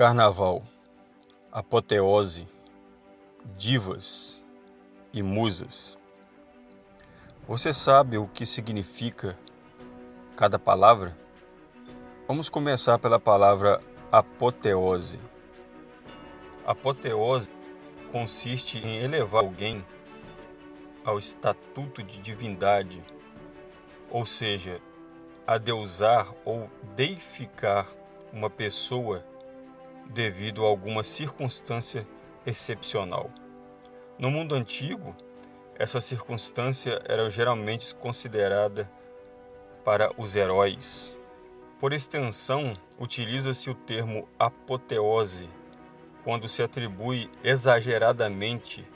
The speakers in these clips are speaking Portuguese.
Carnaval, apoteose, divas e musas. Você sabe o que significa cada palavra? Vamos começar pela palavra apoteose. Apoteose consiste em elevar alguém ao estatuto de divindade, ou seja, adeusar ou deificar uma pessoa devido a alguma circunstância excepcional. No mundo antigo, essa circunstância era geralmente considerada para os heróis. Por extensão, utiliza-se o termo apoteose quando se atribui exageradamente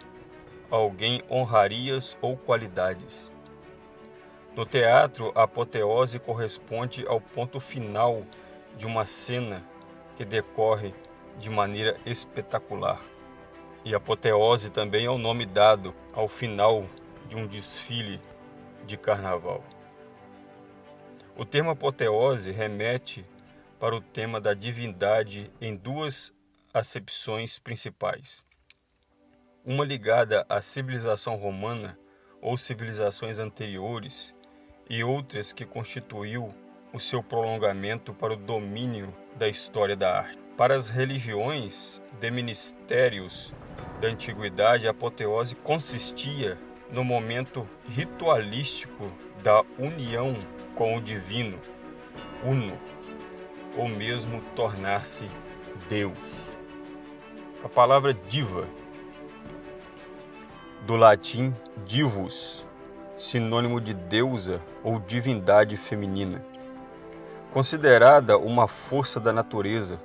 a alguém honrarias ou qualidades. No teatro, a apoteose corresponde ao ponto final de uma cena que decorre de maneira espetacular. E apoteose também é o nome dado ao final de um desfile de carnaval. O termo apoteose remete para o tema da divindade em duas acepções principais. Uma ligada à civilização romana ou civilizações anteriores e outras que constituiu o seu prolongamento para o domínio da história da arte. Para as religiões de ministérios da antiguidade, a apoteose consistia no momento ritualístico da união com o divino, uno, ou mesmo tornar-se Deus. A palavra diva, do latim divus, sinônimo de deusa ou divindade feminina considerada uma força da natureza,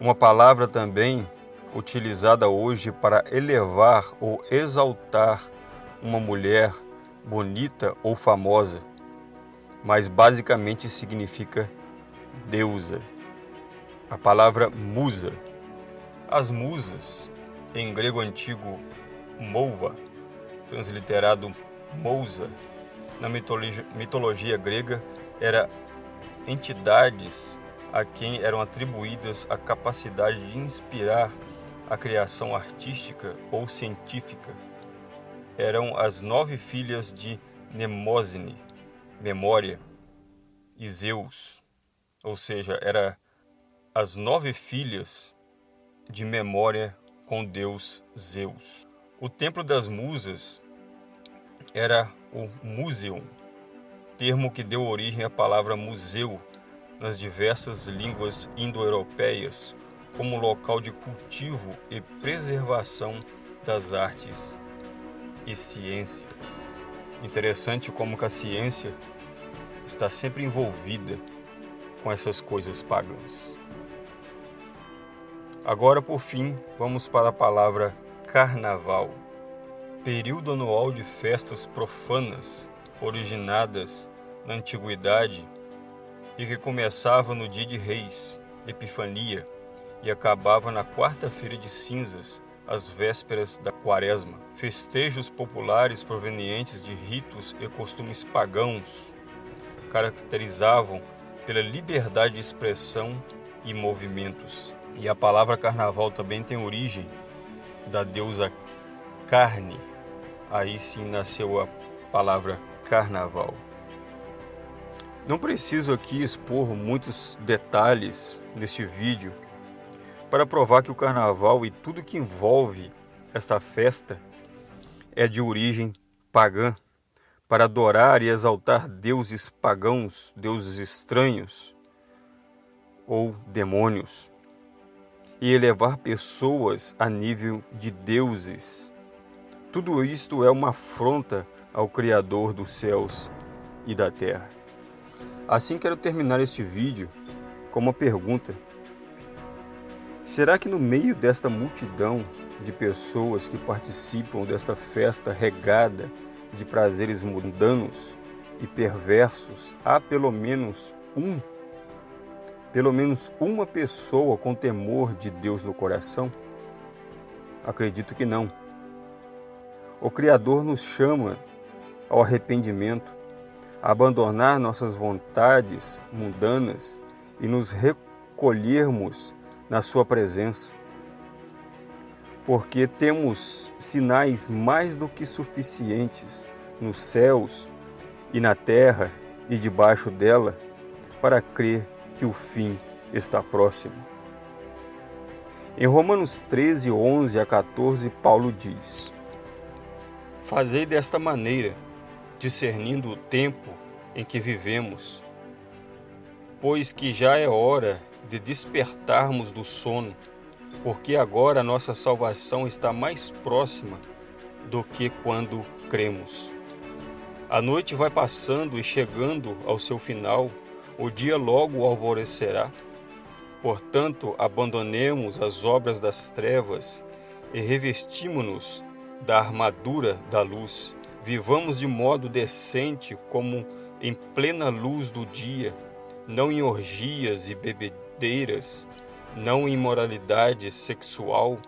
uma palavra também utilizada hoje para elevar ou exaltar uma mulher bonita ou famosa, mas basicamente significa deusa. A palavra musa. As musas, em grego antigo mouva, transliterado mousa, na mitologia, mitologia grega era entidades a quem eram atribuídas a capacidade de inspirar a criação artística ou científica. Eram as nove filhas de Nemósine, Memória, e Zeus, ou seja, era as nove filhas de memória com Deus Zeus. O Templo das Musas era o Museum, termo que deu origem à palavra museu nas diversas línguas indo-europeias como local de cultivo e preservação das artes e ciências. Interessante como que a ciência está sempre envolvida com essas coisas pagãs. Agora, por fim, vamos para a palavra carnaval, período anual de festas profanas originadas na antiguidade e que começava no dia de Reis, Epifania, e acabava na quarta-feira de cinzas, às vésperas da quaresma. Festejos populares provenientes de ritos e costumes pagãos caracterizavam pela liberdade de expressão e movimentos. E a palavra carnaval também tem origem da deusa carne. Aí sim nasceu a palavra carnaval. Não preciso aqui expor muitos detalhes neste vídeo para provar que o carnaval e tudo que envolve esta festa é de origem pagã, para adorar e exaltar deuses pagãos, deuses estranhos ou demônios, e elevar pessoas a nível de deuses. Tudo isto é uma afronta ao Criador dos céus e da terra. Assim quero terminar este vídeo com uma pergunta. Será que no meio desta multidão de pessoas que participam desta festa regada de prazeres mundanos e perversos, há pelo menos um, pelo menos uma pessoa com temor de Deus no coração? Acredito que não. O Criador nos chama ao arrependimento, abandonar nossas vontades mundanas e nos recolhermos na Sua presença, porque temos sinais mais do que suficientes nos céus e na terra e debaixo dela para crer que o fim está próximo. Em Romanos 13, 11 a 14, Paulo diz: Fazei desta maneira, discernindo o tempo em que vivemos, pois que já é hora de despertarmos do sono, porque agora a nossa salvação está mais próxima do que quando cremos. A noite vai passando e chegando ao seu final, o dia logo alvorecerá. Portanto, abandonemos as obras das trevas e revestimo-nos da armadura da luz. Vivamos de modo decente, como em plena luz do dia, não em orgias e bebedeiras, não em imoralidade sexual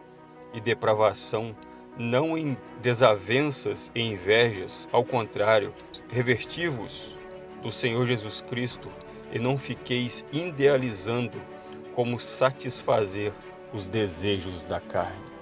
e depravação, não em desavenças e invejas, ao contrário, revestivos do Senhor Jesus Cristo e não fiqueis idealizando como satisfazer os desejos da carne.